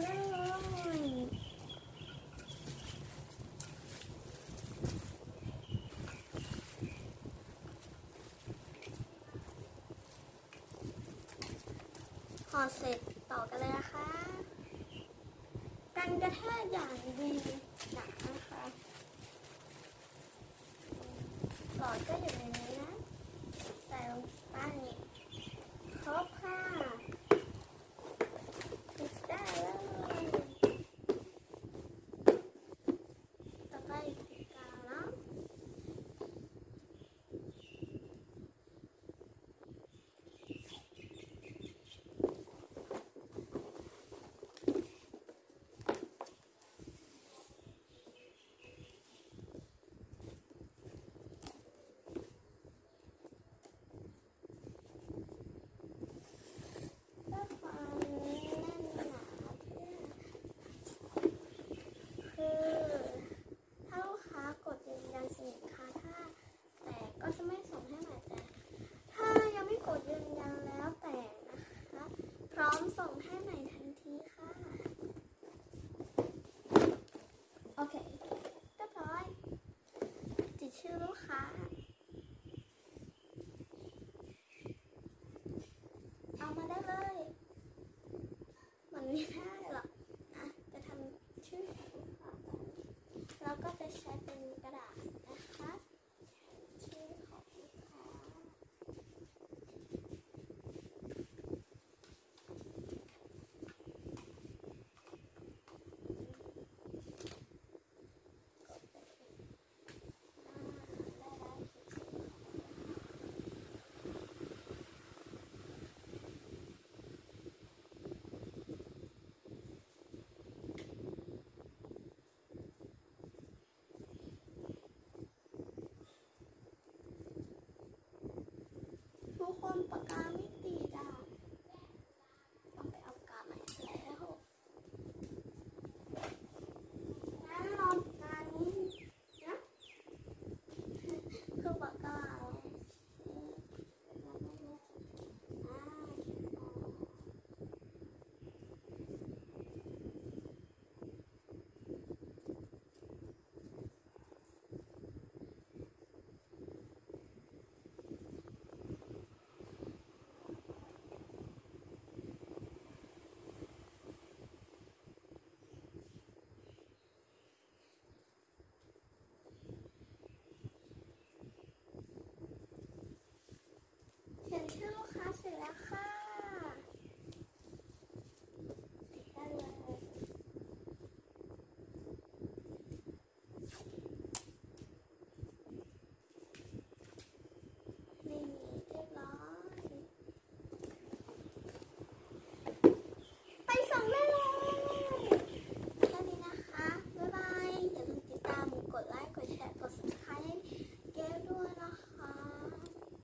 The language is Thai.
พอเสร็จต่อกันเลยนะคะกันกระแทกอย่างดีหนานะคะหลอดก็อยู่ในนี้นะแต่ลงป้านี้ ng.